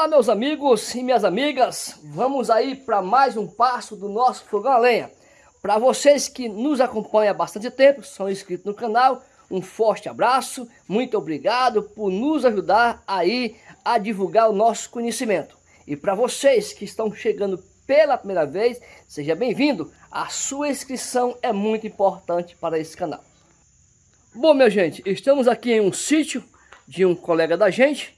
Olá meus amigos e minhas amigas, vamos aí para mais um passo do nosso fogão a lenha. Para vocês que nos acompanham há bastante tempo, são inscritos no canal, um forte abraço, muito obrigado por nos ajudar aí a divulgar o nosso conhecimento. E para vocês que estão chegando pela primeira vez, seja bem-vindo, a sua inscrição é muito importante para esse canal. Bom minha gente, estamos aqui em um sítio de um colega da gente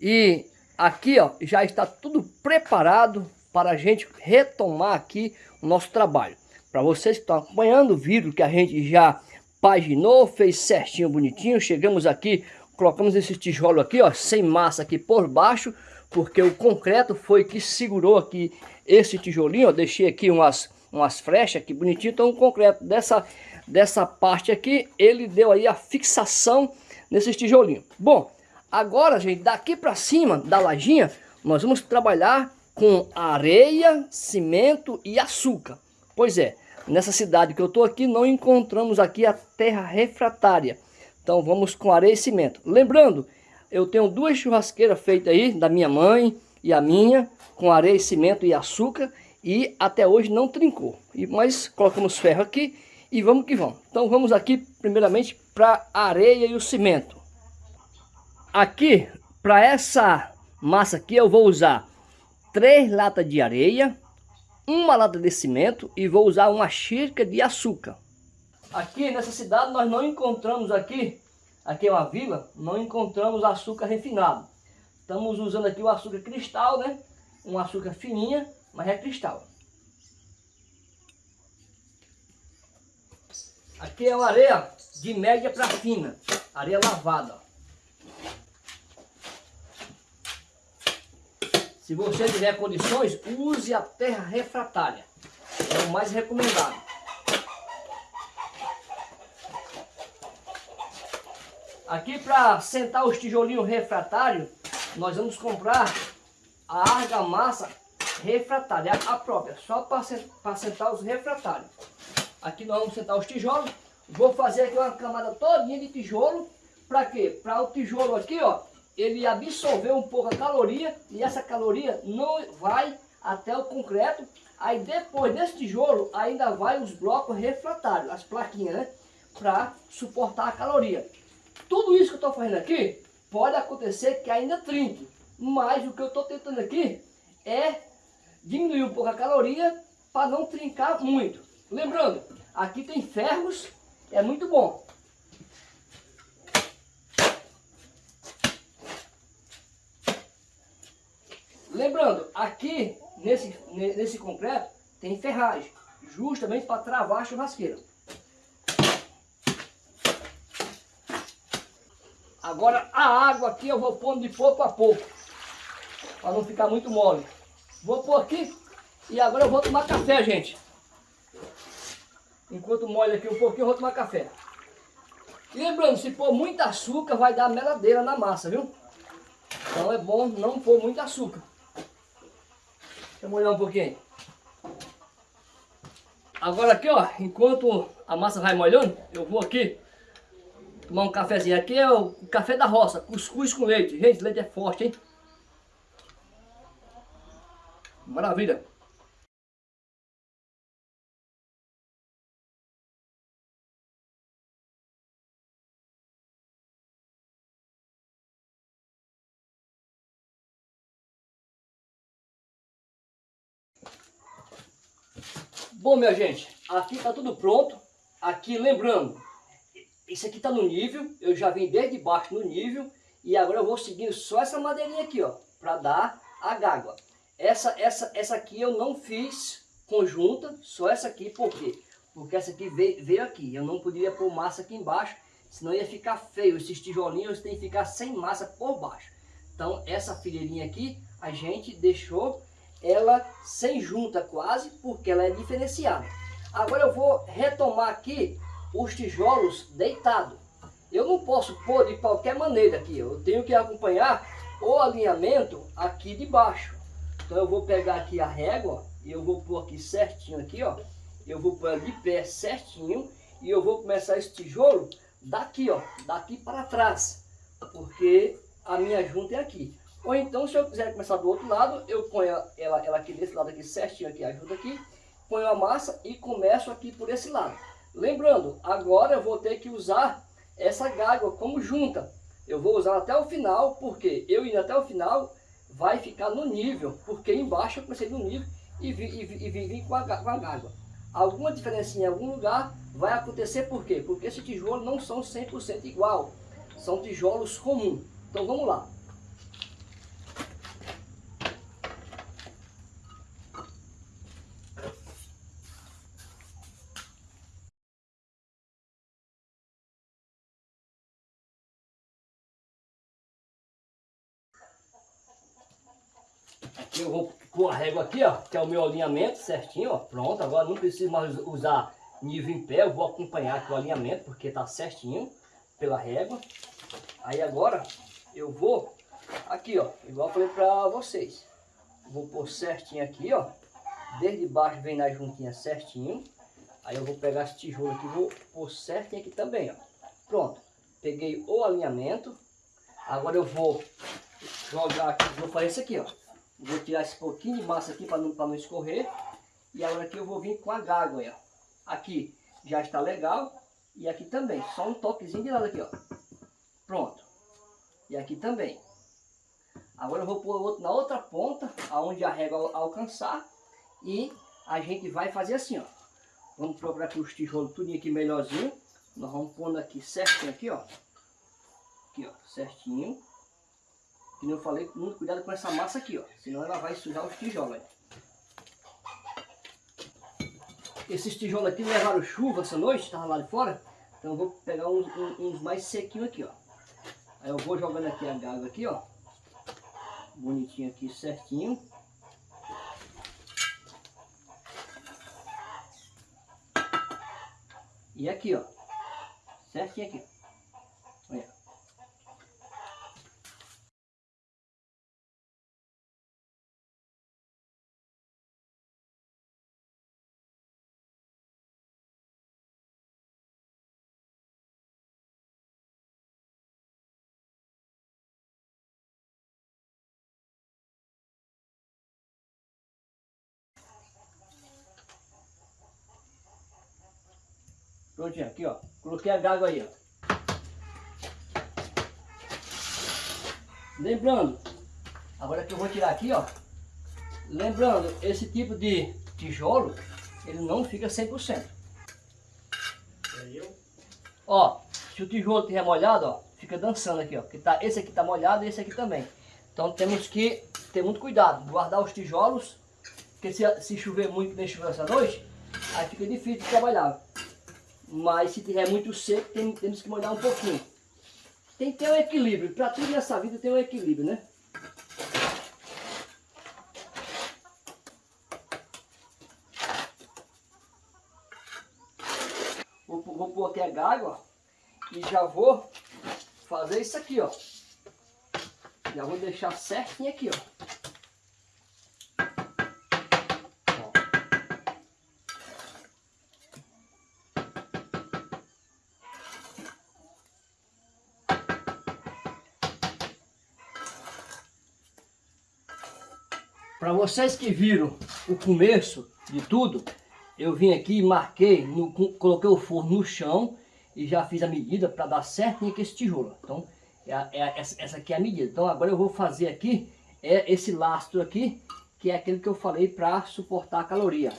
e aqui ó, já está tudo preparado para a gente retomar aqui o nosso trabalho. Para vocês que estão acompanhando, viram que a gente já paginou, fez certinho, bonitinho. Chegamos aqui, colocamos esse tijolo aqui, ó, sem massa aqui por baixo, porque o concreto foi que segurou aqui esse tijolinho. Deixei aqui umas, umas frechas aqui bonitinho, então o concreto dessa, dessa parte aqui, ele deu aí a fixação nesses tijolinhos. Bom, Agora, gente, daqui para cima da lajinha, nós vamos trabalhar com areia, cimento e açúcar. Pois é, nessa cidade que eu estou aqui, não encontramos aqui a terra refratária. Então vamos com areia e cimento. Lembrando, eu tenho duas churrasqueiras feitas aí, da minha mãe e a minha, com areia, cimento e açúcar. E até hoje não trincou. E, mas colocamos ferro aqui e vamos que vamos. Então vamos aqui primeiramente para areia e o cimento. Aqui, para essa massa aqui, eu vou usar três latas de areia, uma lata de cimento e vou usar uma xícara de açúcar. Aqui nessa cidade nós não encontramos aqui, aqui é uma vila, não encontramos açúcar refinado. Estamos usando aqui o açúcar cristal, né? Um açúcar fininha, mas é cristal. Aqui é uma areia de média para fina, areia lavada. Se você tiver condições, use a terra refratária. É o mais recomendado. Aqui para sentar os tijolinhos refratários, nós vamos comprar a argamassa refratária, a própria, só para sentar os refratários. Aqui nós vamos sentar os tijolos. Vou fazer aqui uma camada todinha de tijolo. Para quê? Para o tijolo aqui, ó, ele absorveu um pouco a caloria e essa caloria não vai até o concreto. Aí depois desse tijolo ainda vai os blocos refratários, as plaquinhas, né? Para suportar a caloria. Tudo isso que eu estou fazendo aqui pode acontecer que ainda trinque. Mas o que eu estou tentando aqui é diminuir um pouco a caloria para não trincar muito. Lembrando, aqui tem ferros, é muito bom. Lembrando, aqui nesse, nesse concreto tem ferragem, justamente para travar a churrasqueira. Agora a água aqui eu vou pondo de pouco a pouco, para não ficar muito mole. Vou pôr aqui e agora eu vou tomar café, gente. Enquanto molha aqui um pouquinho, eu vou tomar café. Lembrando, se pôr muito açúcar, vai dar meladeira na massa, viu? Então é bom não pôr muito açúcar. Deixa eu molhar um pouquinho. Agora aqui, ó, enquanto a massa vai molhando, eu vou aqui tomar um cafezinho. Aqui é o café da roça, cuscuz com leite. Gente, leite é forte, hein? Maravilha. Bom, minha gente, aqui tá tudo pronto. Aqui, lembrando, isso aqui tá no nível. Eu já vim desde baixo no nível. E agora eu vou seguindo só essa madeirinha aqui, ó. Pra dar a gágua. Essa, essa, essa aqui eu não fiz conjunta. Só essa aqui, por quê? Porque essa aqui veio, veio aqui. Eu não poderia pôr massa aqui embaixo. Senão ia ficar feio. Esses tijolinhos tem que ficar sem massa por baixo. Então, essa fileirinha aqui, a gente deixou ela sem junta quase, porque ela é diferenciada. Agora eu vou retomar aqui os tijolos deitados. Eu não posso pôr de qualquer maneira aqui, eu tenho que acompanhar o alinhamento aqui de baixo. Então eu vou pegar aqui a régua e eu vou pôr aqui certinho aqui, ó. Eu vou pôr de pé certinho e eu vou começar esse tijolo daqui, ó, daqui para trás, porque a minha junta é aqui. Ou então, se eu quiser começar do outro lado, eu ponho ela, ela aqui desse lado aqui certinho, aqui, ajuda aqui. Ponho a massa e começo aqui por esse lado. Lembrando, agora eu vou ter que usar essa gágua como junta. Eu vou usar até o final, porque eu indo até o final vai ficar no nível, porque embaixo eu comecei no nível e vim, e, e vim com, a, com a gágua. Alguma diferença em algum lugar vai acontecer por quê? Porque esses tijolos não são 100% igual, são tijolos comuns. Então vamos lá. Eu vou pôr a régua aqui, ó, que é o meu alinhamento certinho, ó, pronto, agora não preciso mais usar nível em pé, eu vou acompanhar aqui o alinhamento, porque tá certinho pela régua. Aí agora eu vou aqui, ó, igual eu falei pra vocês, vou pôr certinho aqui, ó, desde baixo vem na juntinha certinho, aí eu vou pegar esse tijolo aqui, vou pôr certinho aqui também, ó, pronto, peguei o alinhamento, agora eu vou jogar aqui, vou fazer isso aqui, ó, Vou tirar esse pouquinho de massa aqui para não, não escorrer. E agora aqui eu vou vir com a gágua, ó. Aqui já está legal. E aqui também, só um toquezinho de lado aqui, ó. Pronto. E aqui também. Agora eu vou pôr outro na outra ponta, aonde a régua alcançar. E a gente vai fazer assim, ó. Vamos procurar aqui os tijolos tudo aqui melhorzinho. Nós vamos pondo aqui certinho aqui, ó. Aqui, ó, certinho. Eu falei, muito cuidado com essa massa aqui, ó. Senão ela vai sujar os tijolos. Esses tijolos aqui levaram chuva essa noite, estavam lá de fora. Então eu vou pegar uns, uns mais sequinhos aqui, ó. Aí eu vou jogando aqui a gaga aqui, ó. Bonitinho aqui, certinho. E aqui, ó. Certinho aqui. Prontinho, aqui ó. Coloquei a gaga aí, ó. Lembrando, agora que eu vou tirar aqui, ó. Lembrando, esse tipo de tijolo, ele não fica 100%. Ó, se o tijolo estiver molhado, ó, fica dançando aqui, ó. Que tá, esse aqui tá molhado e esse aqui também. Então temos que ter muito cuidado, guardar os tijolos, porque se, se chover muito, nem chover essa noite, aí fica difícil de trabalhar. Mas se tiver muito seco, tem, temos que molhar um pouquinho. Tem que ter um equilíbrio. Para tudo nessa vida tem um equilíbrio, né? Vou, vou pôr aqui a gaga, E já vou fazer isso aqui, ó. Já vou deixar certinho aqui, ó. Para vocês que viram o começo de tudo, eu vim aqui e marquei, no, coloquei o forno no chão e já fiz a medida para dar certinho aqui esse tijolo. Então, é, é, essa aqui é a medida. Então, agora eu vou fazer aqui é esse lastro aqui, que é aquele que eu falei para suportar a caloria.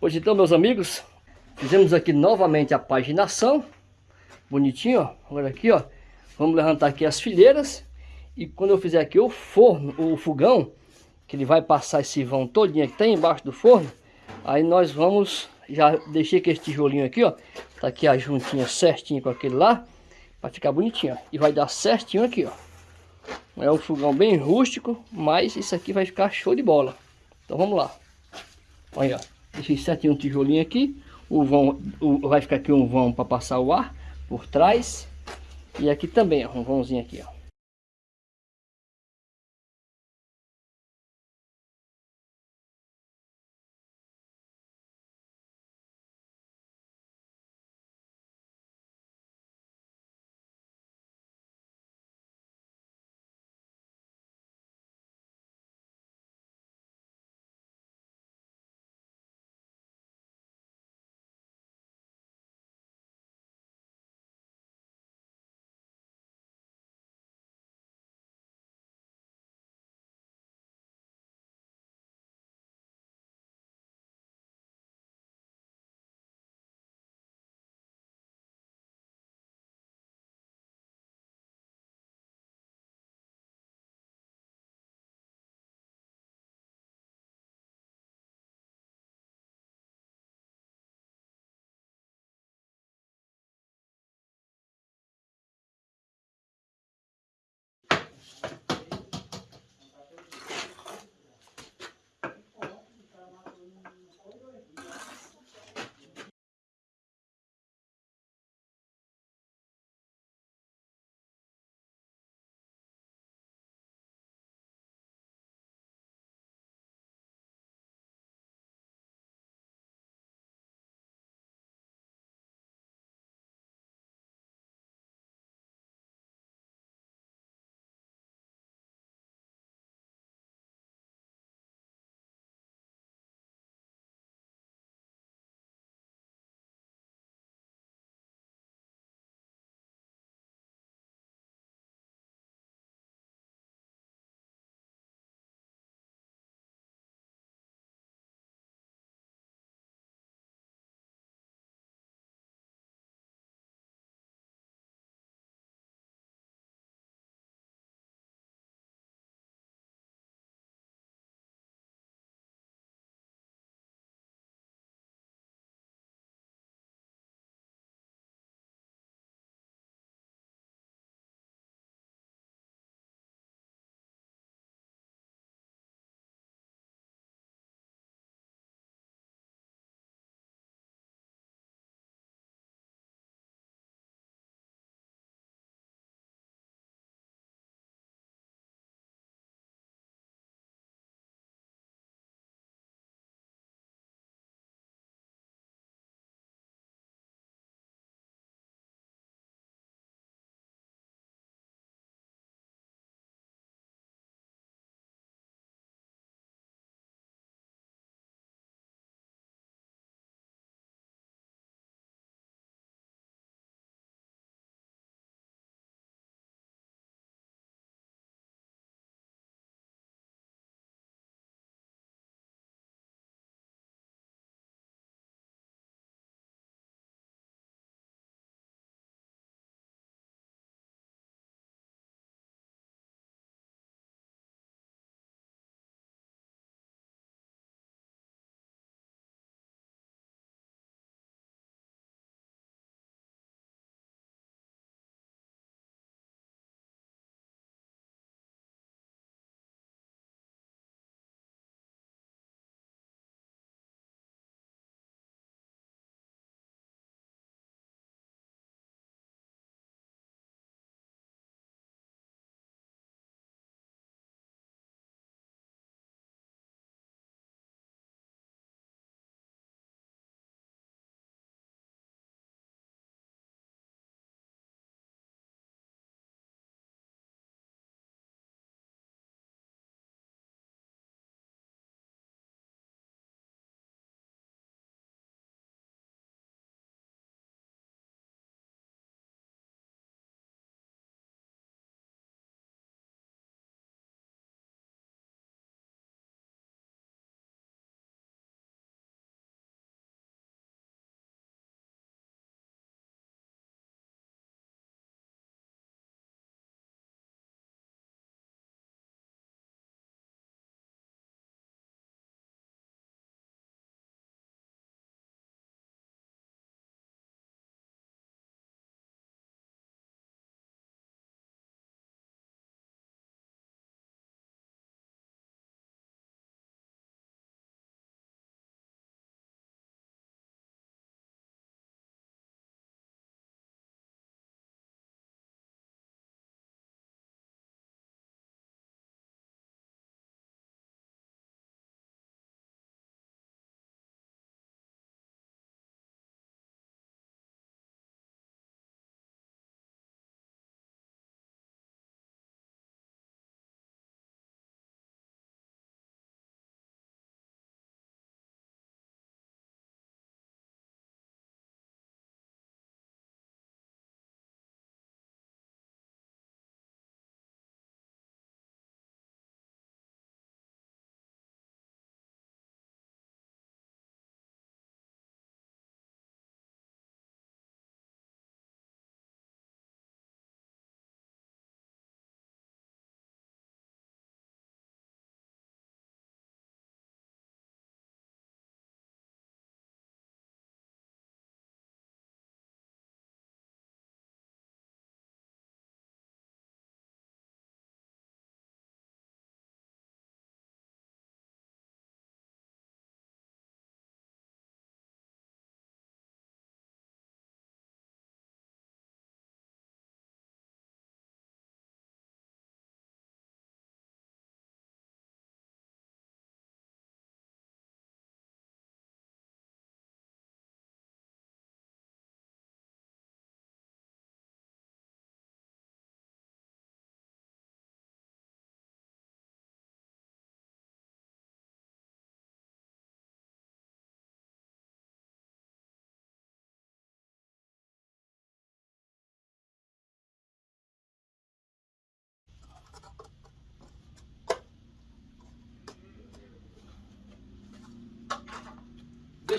Pois então, meus amigos, fizemos aqui novamente a paginação. Bonitinho, ó. Olha aqui, ó. Vamos levantar aqui as fileiras. E quando eu fizer aqui o forno, o fogão, que ele vai passar esse vão todinho que tem embaixo do forno, aí nós vamos, já deixei aqui esse tijolinho aqui, ó. Tá aqui a juntinha certinho com aquele lá, para ficar bonitinho, ó. E vai dar certinho aqui, ó. É um fogão bem rústico, mas isso aqui vai ficar show de bola. Então vamos lá. Olha, Deixei certinho um tijolinho aqui. O vão, o, vai ficar aqui um vão para passar o ar por trás. E aqui também, ó, um vãozinho aqui, ó.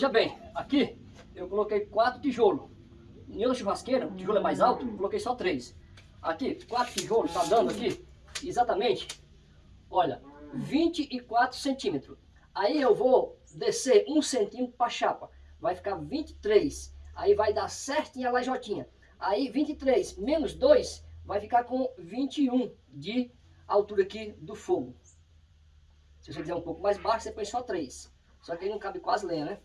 Veja bem, aqui eu coloquei quatro tijolos. Em outra churrasqueira, o tijolo é mais alto, eu coloquei só três. Aqui, quatro tijolos, tá dando aqui, exatamente, olha, 24 centímetros. Aí eu vou descer um centímetro para a chapa, vai ficar 23. Aí vai dar certinho a lajotinha. Aí 23 menos 2 vai ficar com 21 de altura aqui do fogo. Se você quiser um pouco mais baixo, você põe só 3. Só que aí não cabe quase lenha, né?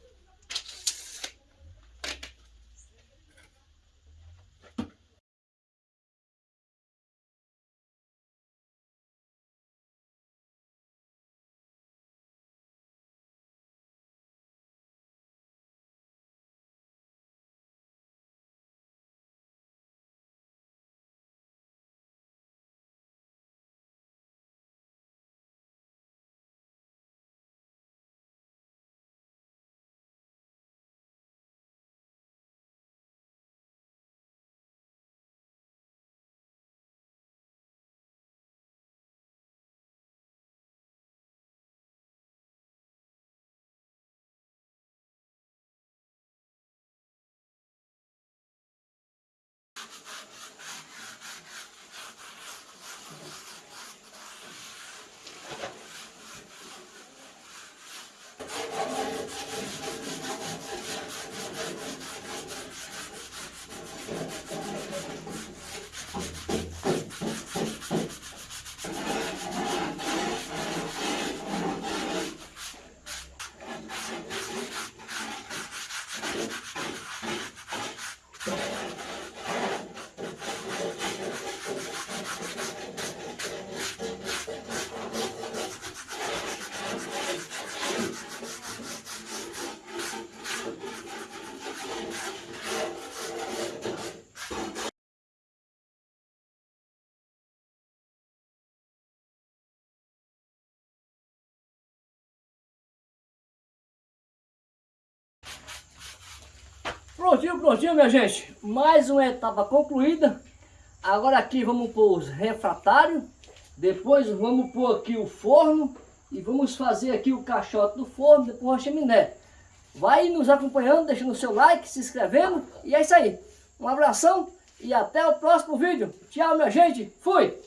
Prontinho, prontinho, minha gente. Mais uma etapa concluída. Agora aqui vamos pôr os refratários. Depois vamos pôr aqui o forno. E vamos fazer aqui o caixote do forno, depois a chaminé. Vai nos acompanhando, deixando o seu like, se inscrevendo. E é isso aí. Um abração e até o próximo vídeo. Tchau, minha gente. Fui!